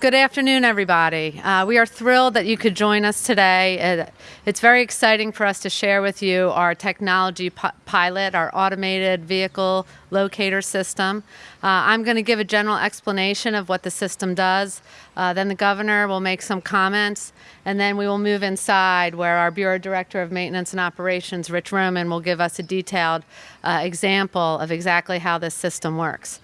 Good afternoon, everybody. Uh, we are thrilled that you could join us today. It, it's very exciting for us to share with you our technology pilot, our automated vehicle locator system. Uh, I'm going to give a general explanation of what the system does. Uh, then the governor will make some comments, and then we will move inside where our Bureau Director of Maintenance and Operations, Rich Roman, will give us a detailed uh, example of exactly how this system works.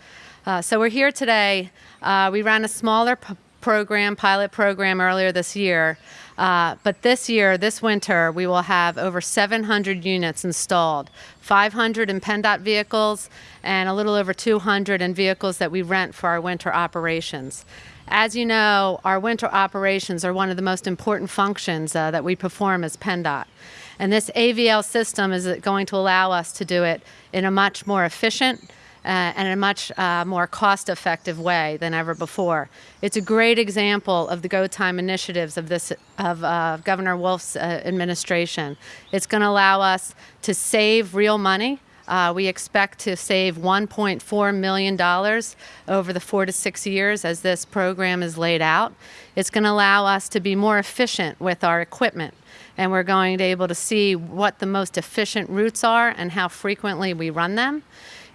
Uh, so we're here today. Uh, we ran a smaller program, pilot program earlier this year. Uh, but this year, this winter, we will have over 700 units installed, 500 in PennDOT vehicles and a little over 200 in vehicles that we rent for our winter operations. As you know, our winter operations are one of the most important functions uh, that we perform as PennDOT. And this AVL system is going to allow us to do it in a much more efficient, uh, and in a much uh, more cost-effective way than ever before. It's a great example of the Go Time initiatives of this of uh, Governor Wolf's uh, administration. It's going to allow us to save real money. Uh, we expect to save $1.4 million over the four to six years as this program is laid out. It's going to allow us to be more efficient with our equipment and we're going to be able to see what the most efficient routes are and how frequently we run them.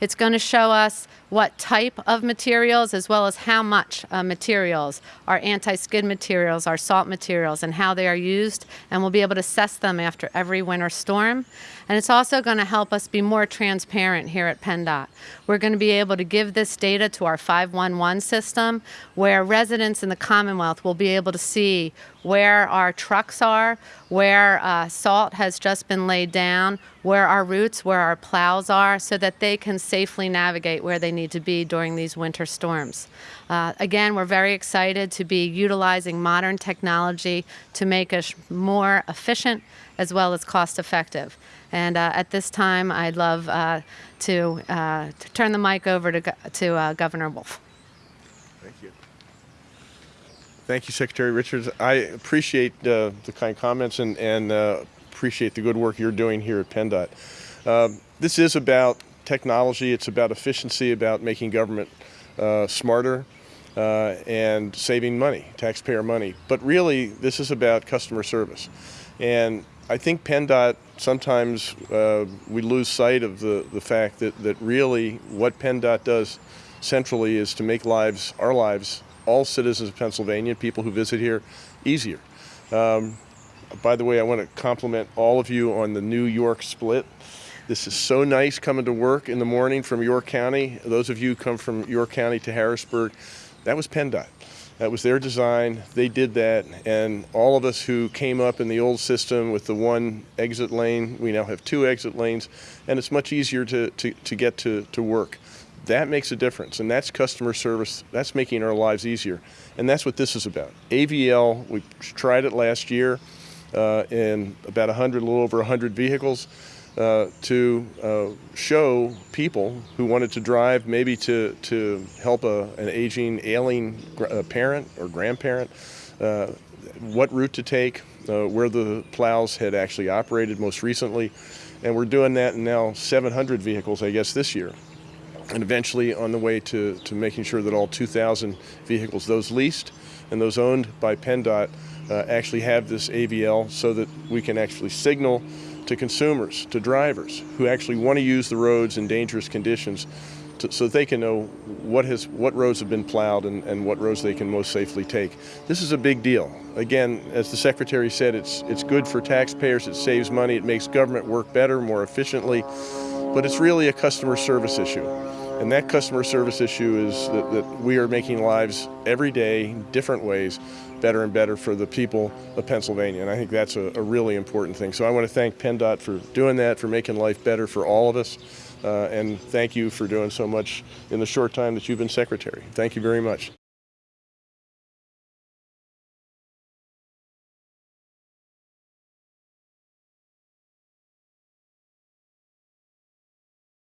It's going to show us what type of materials as well as how much uh, materials, our anti-skid materials, our salt materials, and how they are used, and we'll be able to assess them after every winter storm. And it's also going to help us be more transparent here at PennDOT. We're going to be able to give this data to our 511 system where residents in the Commonwealth will be able to see where our trucks are, where uh, salt has just been laid down, where our routes, where our plows are, so that they can safely navigate where they need to be during these winter storms. Uh, again, we're very excited to be utilizing modern technology to make us more efficient as well as cost effective. And uh, at this time, I'd love uh, to, uh, to, turn the mic over to, to uh, Governor Wolf. Thank you. Thank you, Secretary Richards. I appreciate uh, the kind comments and, and appreciate the good work you're doing here at PennDOT. Um, this is about technology, it's about efficiency, about making government uh, smarter uh, and saving money, taxpayer money. But really, this is about customer service. And I think PennDOT, sometimes uh, we lose sight of the, the fact that, that really what PennDOT does centrally is to make lives, our lives, all citizens of Pennsylvania, people who visit here, easier. Um, by the way, I want to compliment all of you on the New York split. This is so nice coming to work in the morning from York County. Those of you come from York County to Harrisburg, that was PennDOT. That was their design. They did that. And all of us who came up in the old system with the one exit lane, we now have two exit lanes, and it's much easier to, to, to get to, to work. That makes a difference, and that's customer service. That's making our lives easier. And that's what this is about. AVL, we tried it last year uh, in about 100, a little over 100 vehicles. Uh, to uh, show people who wanted to drive, maybe to, to help a, an aging, ailing uh, parent or grandparent, uh, what route to take, uh, where the plows had actually operated most recently. And we're doing that in now 700 vehicles, I guess, this year. And eventually on the way to, to making sure that all 2,000 vehicles, those leased and those owned by PennDOT, uh, actually have this AVL so that we can actually signal to consumers, to drivers who actually want to use the roads in dangerous conditions to, so they can know what, has, what roads have been plowed and, and what roads they can most safely take. This is a big deal. Again, as the Secretary said, it's, it's good for taxpayers, it saves money, it makes government work better, more efficiently, but it's really a customer service issue. And that customer service issue is that, that we are making lives every day, different ways, better and better for the people of Pennsylvania. And I think that's a, a really important thing. So I want to thank PennDOT for doing that, for making life better for all of us. Uh, and thank you for doing so much in the short time that you've been secretary. Thank you very much.